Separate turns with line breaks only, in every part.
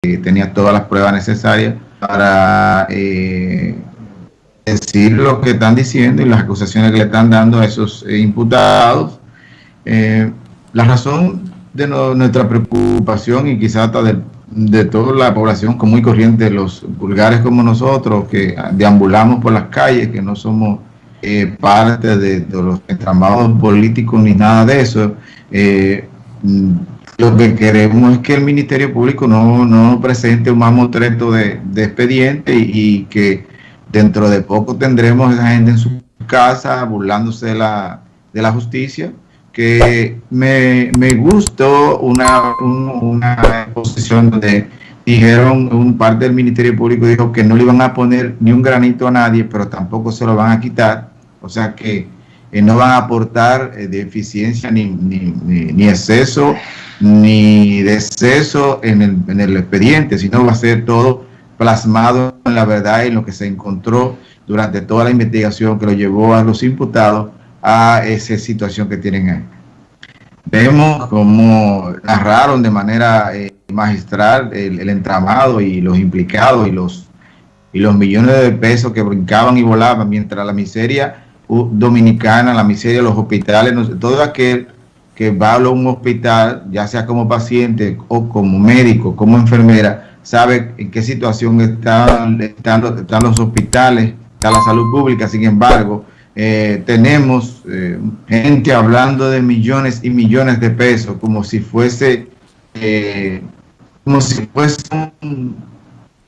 tenía todas las pruebas necesarias para decir lo que están diciendo y las acusaciones que le están dando a esos imputados. la razón de nuestra preocupación y quizás hasta de, toda la población común y corriente, los vulgares como nosotros, que deambulamos por las calles, que no somos eh, parte de, los entramados políticos ni nada de eso. Eh, lo que queremos es que el Ministerio Público no, no presente un mamotreto de, de expediente y, que dentro de poco tendremos a esa gente en su casa burlándose de la, de la justicia que me, me gustó una, una exposición donde dijeron, un parte del Ministerio Público dijo que no le iban a poner ni un granito a nadie, pero tampoco se lo van a quitar, o sea que eh, no van a aportar eh, deficiencia ni, ni, ni, exceso ni deceso en el, en el expediente, sino va a ser todo plasmado en la verdad y en lo que se encontró durante toda la investigación que lo llevó a los imputados a esa situación que tienen ahí. Vemos cómo narraron de manera eh, magistral el, entramado y los implicados y los, y los millones de pesos que brincaban y volaban mientras la miseria dominicana, la miseria de los hospitales, todo aquel que va a un hospital, ya sea como paciente o como médico, como enfermera, sabe en qué situación están, están, los hospitales, está la salud pública, sin embargo, eh, tenemos eh, gente hablando de millones y millones de pesos como si fuese eh, como si fuese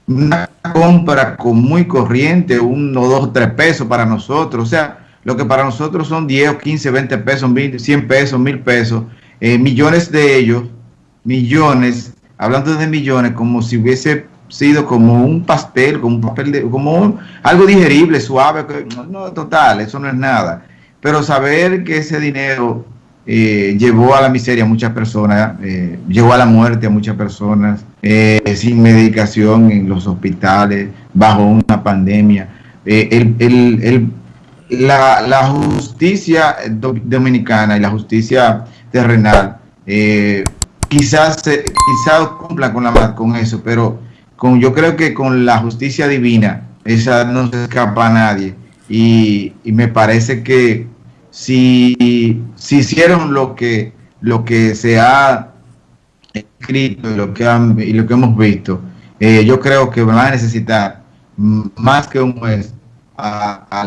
una compra con muy corriente, uno, dos, tres pesos para nosotros, o sea, lo que para nosotros son 10 o 15, 20 pesos, 100 pesos, 1000 pesos, millones de ellos, millones, hablando de millones, como si hubiese sido como un pastel, como un papel de, como algo digerible, suave, no, total, eso no es nada. Pero saber que ese dinero eh, llevó a la miseria a muchas personas, eh, llevó a la muerte a muchas personas, eh, sin medicación en los hospitales, bajo una pandemia. El, el, la, la, justicia dominicana y la justicia terrenal quizás, quizás cumpla con, la, con eso, pero yo creo que con la justicia divina, esa no se escapa a nadie. Y, me parece que si, si, hicieron lo que, lo que se ha escrito y lo que, y lo que hemos visto, eh, yo creo que van a necesitar más que un juez a,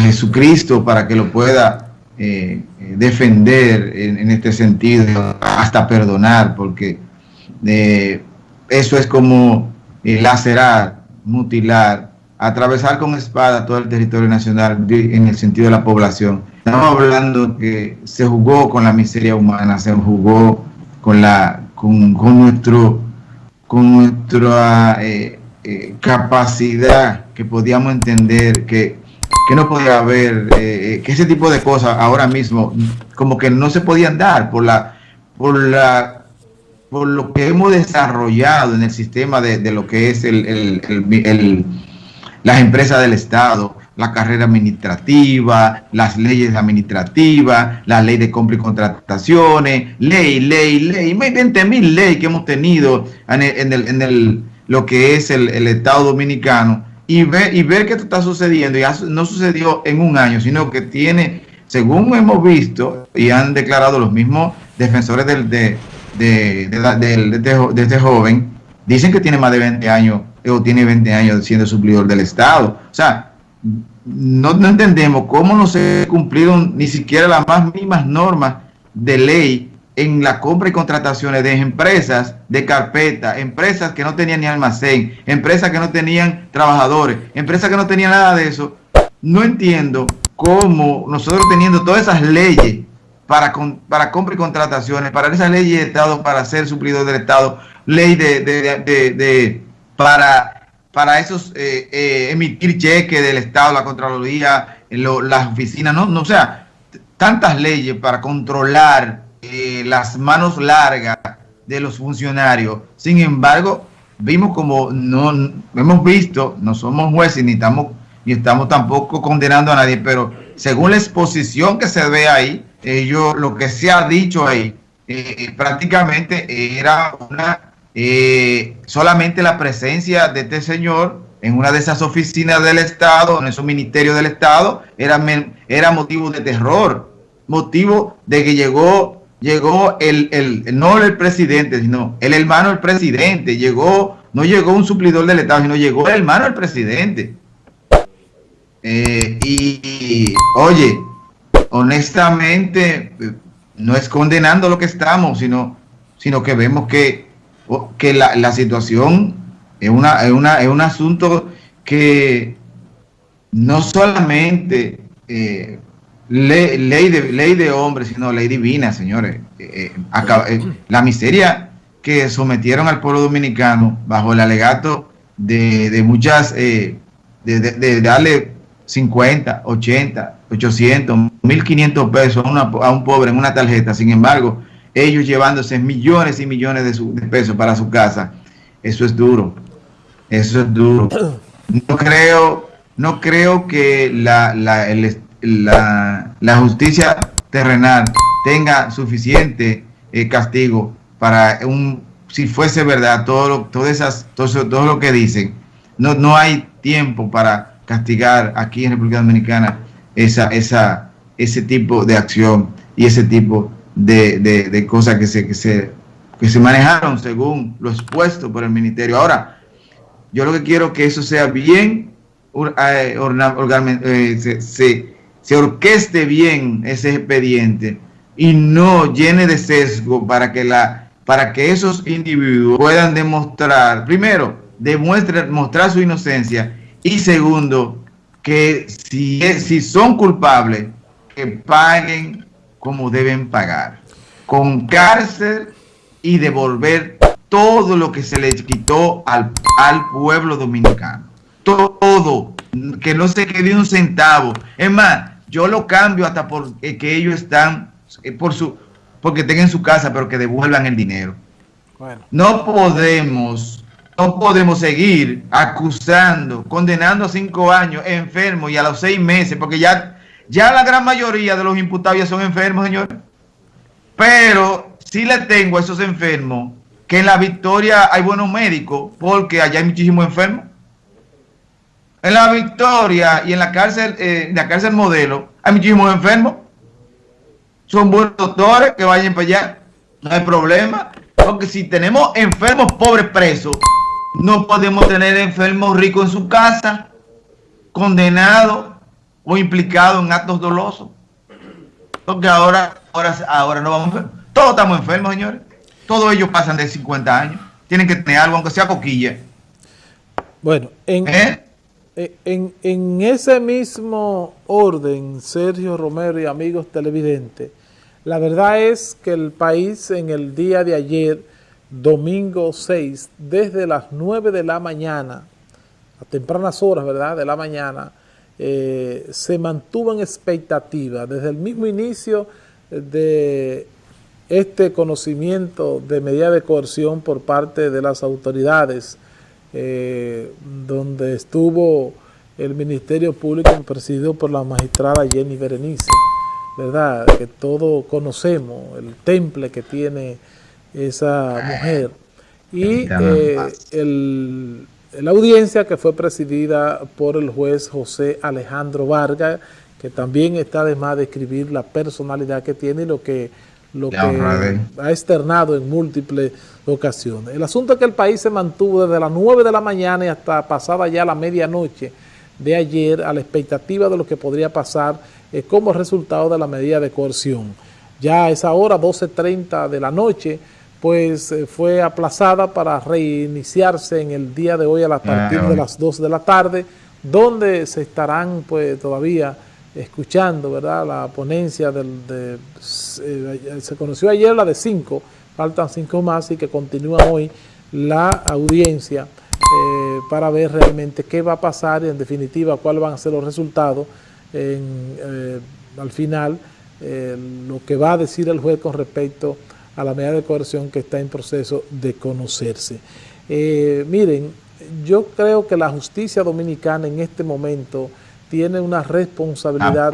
Jesucristo para que lo pueda eh, defender en, este sentido, hasta perdonar, porque eh, eso es como eh, lacerar, mutilar, atravesar con espada todo el territorio nacional en el sentido de la población. Estamos hablando que se jugó con la miseria humana, se jugó con la con, nuestro con nuestra eh, eh, capacidad que podíamos entender que, que no podía haber que ese tipo de cosas ahora mismo como que no se podían dar por la por la por lo que hemos desarrollado en el sistema de, lo que es el, las empresas del Estado, la carrera administrativa, las leyes administrativas, la ley de compra y contrataciones, ley, ley, ley, 20 mil leyes que hemos tenido en, el, en el, lo que es el, Estado Dominicano y ver, y ver que está sucediendo, y no sucedió en un año, sino que tiene, según hemos visto y han declarado los mismos defensores del, de, de, de, de, este, joven, dicen que tiene más de 20 años o tiene 20 años siendo suplidor del Estado. O sea, no, entendemos cómo no se cumplieron ni siquiera las más mínimas normas de ley en la compra y contrataciones de empresas de carpeta, empresas que no tenían ni almacén, empresas que no tenían trabajadores, empresas que no tenían nada de eso. No entiendo cómo nosotros teniendo todas esas leyes para, para compra y contrataciones, para esa ley de Estado, para ser suplidor del Estado, ley de, de, para, para esos eh, eh, emitir cheques del Estado, la Contraloría, las oficinas, no, no, sea, tantas leyes para controlar eh, las manos largas de los funcionarios. Sin embargo, vimos como no hemos visto, no somos jueces ni estamos ni estamos tampoco condenando a nadie, pero según la exposición que se ve ahí, ellos, lo que se ha dicho ahí, eh, prácticamente era una eh, solamente la presencia de este señor en una de esas oficinas del Estado, en esos ministerios del Estado, era, era motivo de terror, motivo de que llegó, llegó el, el, no el presidente, sino el hermano del presidente, llegó, no llegó un suplidor del Estado, sino llegó el hermano del presidente. Eh, y, oye, honestamente, no es condenando lo que estamos, sino, sino que vemos que que la, la situación es, una, es, una, es un asunto que no solamente eh, ley, ley, de, ley de hombres, sino ley divina, señores. Eh, eh, la miseria que sometieron al pueblo dominicano bajo el alegato de, de muchas, de, de, darle 50, 80, 800, 1500 pesos a, una, a un pobre en una tarjeta, sin embargo, ellos llevándose millones y millones de, pesos para su casa. Eso es duro. Eso es duro. No creo, no creo que la, la, la, justicia terrenal tenga suficiente eh, castigo para un, si fuese verdad, todo lo, esas, todo, todo lo que dicen. No, no hay tiempo para castigar aquí en República Dominicana esa, esa, ese tipo de acción y ese tipo de, de, cosas que se, que, se, que se manejaron según lo expuesto por el ministerio. Ahora, yo lo que quiero que eso sea bien, eh, eh, se, se, se orqueste bien ese expediente y no llene de sesgo para que la para que esos individuos puedan demostrar, primero, demuestren, mostrar su inocencia y segundo, que si, si son culpables, que paguen como deben pagar, con cárcel y devolver todo lo que se les quitó al, al pueblo dominicano. Todo, que no se quede un centavo. Es más, yo lo cambio hasta porque que ellos están, eh, por su, porque tengan su casa, pero que devuelvan el dinero. No podemos, no podemos seguir acusando, condenando a cinco años enfermos y a los seis meses, porque ya ya la gran mayoría de los imputados ya son enfermos, señores. Pero sí le tengo a esos enfermos que en la Victoria hay buenos médicos porque allá hay muchísimos enfermos. En la Victoria y en la cárcel, eh, la cárcel modelo hay muchísimos enfermos. Son buenos doctores que vayan para allá. No hay problema. Porque si tenemos enfermos pobres presos, no podemos tener enfermos ricos en su casa, condenados o implicado en actos dolosos. Porque ahora, ahora, ahora no vamos a Todos estamos enfermos, señores. Todos ellos pasan de 50 años. Tienen que tener algo, aunque sea coquilla.
Bueno, en, ¿Eh? Eh, en, ese mismo orden, Sergio Romero y amigos televidentes, la verdad es que el país en el día de ayer, domingo 6, desde las 9 de la mañana, a tempranas horas, ¿verdad?, de la mañana, eh, se mantuvo en expectativa desde el mismo inicio de este conocimiento de medida de coerción por parte de las autoridades, eh, donde estuvo el Ministerio Público presidido por la magistrada Jenny Berenice, ¿verdad? Que todos conocemos el temple que tiene esa mujer. Y eh, el la audiencia que fue presidida por el juez José Alejandro Vargas, que también está además de escribir la personalidad que tiene y lo que, lo que ha externado en múltiples ocasiones. El asunto es que el país se mantuvo desde las 9 de la mañana y hasta pasada ya la medianoche de ayer a la expectativa de lo que podría pasar eh, como resultado de la medida de coerción. Ya a esa hora, 12.30 de la noche, pues eh, fue aplazada para reiniciarse en el día de hoy a partir de las 2 de la tarde, donde se estarán pues todavía escuchando, ¿verdad? La ponencia del, de, eh, se conoció ayer la de 5, faltan 5 más y que continúa hoy la audiencia eh, para ver realmente qué va a pasar y en definitiva cuáles van a ser los resultados al final, lo que va a decir el juez con respecto a la medida de coerción que está en proceso de conocerse. Eh, miren, yo creo que la justicia dominicana en este momento tiene una responsabilidad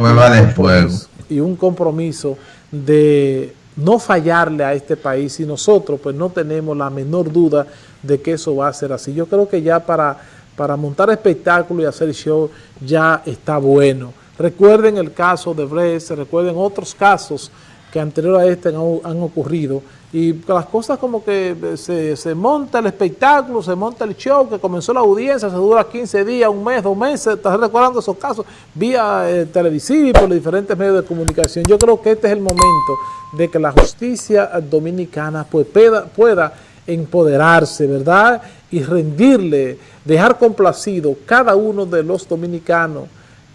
y un compromiso de no fallarle a este país y nosotros pues no tenemos la menor duda de que eso va a ser así. Yo creo que ya para, para montar espectáculo y hacer show ya está bueno. Recuerden el caso de Brest, recuerden otros casos que anterior a este han, ocurrido y las cosas como que se, se, monta el espectáculo, se monta el show, que comenzó la audiencia, se dura 15 días, un mes, dos meses, estás recordando esos casos vía eh, televisiva y por los diferentes medios de comunicación. Yo creo que este es el momento de que la justicia dominicana pues, pueda, pueda empoderarse, ¿verdad? Y rendirle, dejar complacido cada uno de los dominicanos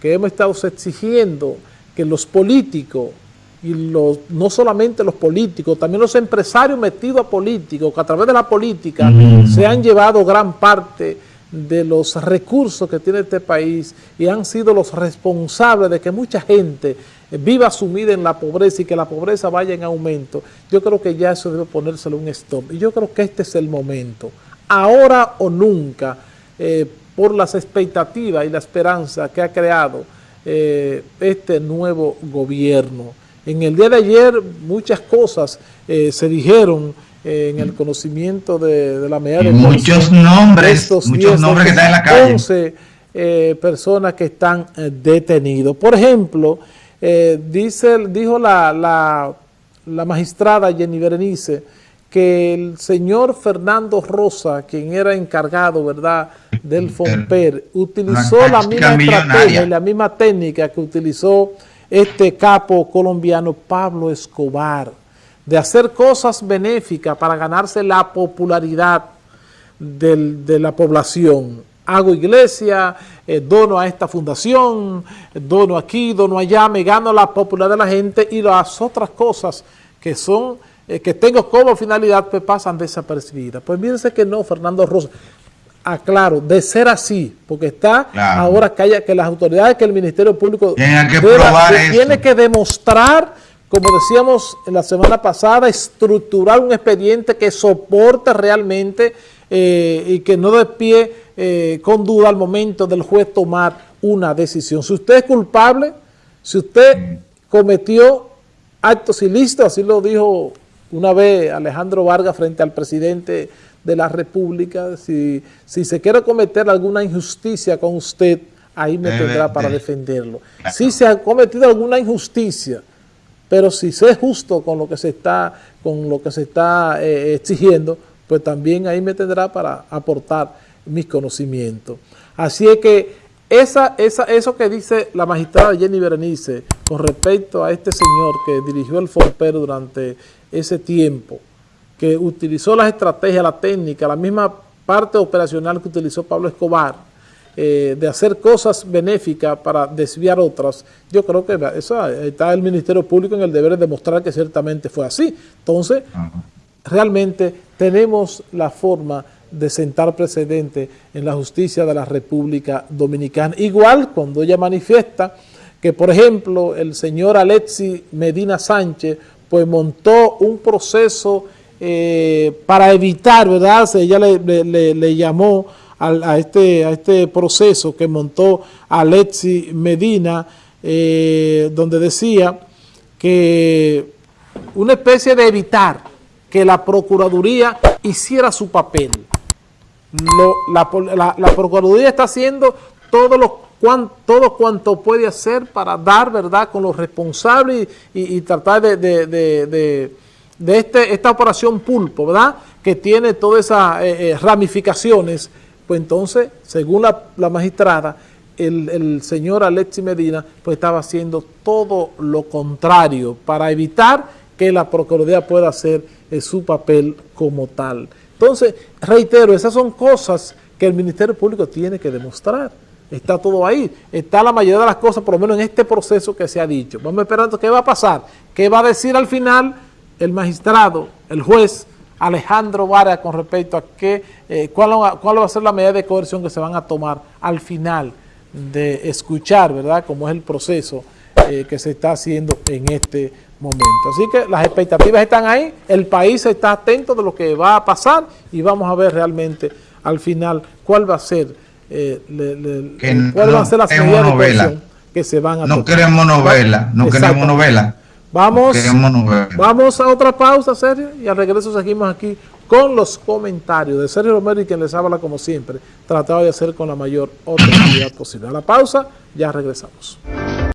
que hemos estado exigiendo que los políticos y los, no solamente los políticos, también los empresarios metidos a políticos, que a través de la política se han llevado gran parte de los recursos que tiene este país y han sido los responsables de que mucha gente viva sumida en la pobreza y que la pobreza vaya en aumento, yo creo que ya eso debe ponérselo un stop. Y yo creo que este es el momento, ahora o nunca, eh, por las expectativas y la esperanza que ha creado eh, este nuevo gobierno. En el día de ayer muchas cosas eh, se dijeron eh, en el conocimiento de, la medida de
muchos nombres, muchos nombres que están en la calle.
11 eh, personas que están detenidos. Por ejemplo, dice, dijo la, la, la magistrada Jenny Berenice que el señor Fernando Rosa, quien era encargado, ¿verdad?, del FOMPER, utilizó la misma estrategia y la misma técnica que utilizó este capo colombiano Pablo Escobar, de hacer cosas benéficas para ganarse la popularidad de la población. Hago iglesia, eh, dono a esta fundación, dono aquí, dono allá, me gano la popularidad de la gente y las otras cosas que son eh, que tengo como finalidad pues pasan desapercibidas. Pues mírense que no, Fernando Rosa aclaro, de ser así, porque está ahora que, haya, que las autoridades, que el Ministerio Público tiene que demostrar, como decíamos en la semana pasada, estructurar un expediente que soporte realmente eh, y que no despie eh, con duda al momento del juez tomar una decisión. Si usted es culpable, si usted cometió actos ilícitos, así lo dijo una vez Alejandro Vargas frente al presidente de la República, si, si se quiere cometer alguna injusticia con usted, ahí me tendrá para defenderlo. Si se ha cometido alguna injusticia, pero si se es justo con lo que se está, con lo que se está eh, exigiendo, pues también ahí me tendrá para aportar mis conocimientos. Así es que esa, esa, eso que dice la magistrada Jenny Berenice con respecto a este señor que dirigió el FOMPER durante ese tiempo, que utilizó las estrategias, la técnica, la misma parte operacional que utilizó Pablo Escobar, eh, de hacer cosas benéficas para desviar otras, yo creo que eso, está el Ministerio Público en el deber de demostrar que ciertamente fue así. Entonces, realmente tenemos la forma de sentar precedente en la justicia de la República Dominicana. Igual cuando ella manifiesta que, por ejemplo, el señor Alexi Medina Sánchez pues montó un proceso eh, para evitar, ¿verdad? Ella le, llamó a, este, a este proceso que montó Alexi Medina, eh, donde decía que una especie de evitar que la Procuraduría hiciera su papel. la, Procuraduría está haciendo todo lo todo cuanto puede hacer para dar verdad con los responsables y, tratar de de este, esta operación pulpo, ¿verdad? Que tiene todas esas eh, eh, ramificaciones, pues entonces, según la, magistrada, el, señor Alexi Medina pues estaba haciendo todo lo contrario para evitar que la Procuraduría pueda hacer eh, su papel como tal. Entonces, reitero, esas son cosas que el Ministerio Público tiene que demostrar. Está todo ahí. Está la mayoría de las cosas, por lo menos en este proceso que se ha dicho. Vamos esperando qué va a pasar, qué va a decir al final el magistrado, el juez Alejandro Vara con respecto a qué, eh, cuál, va a ser la medida de coerción que se van a tomar al final de escuchar, ¿verdad?, cómo es el proceso eh, que se está haciendo en este momento. Así que las expectativas están ahí, el país está atento de lo que va a pasar y vamos a ver realmente al final cuál va a ser, eh, cuál va a ser las medidas de coerción que se van a
No queremos novela, no queremos novela
Vamos, vamos a otra pausa, Sergio, y al regreso seguimos aquí con los comentarios de Sergio Romero y quien les habla como siempre, tratado de hacer con la mayor objetividad posible. A la pausa, ya regresamos.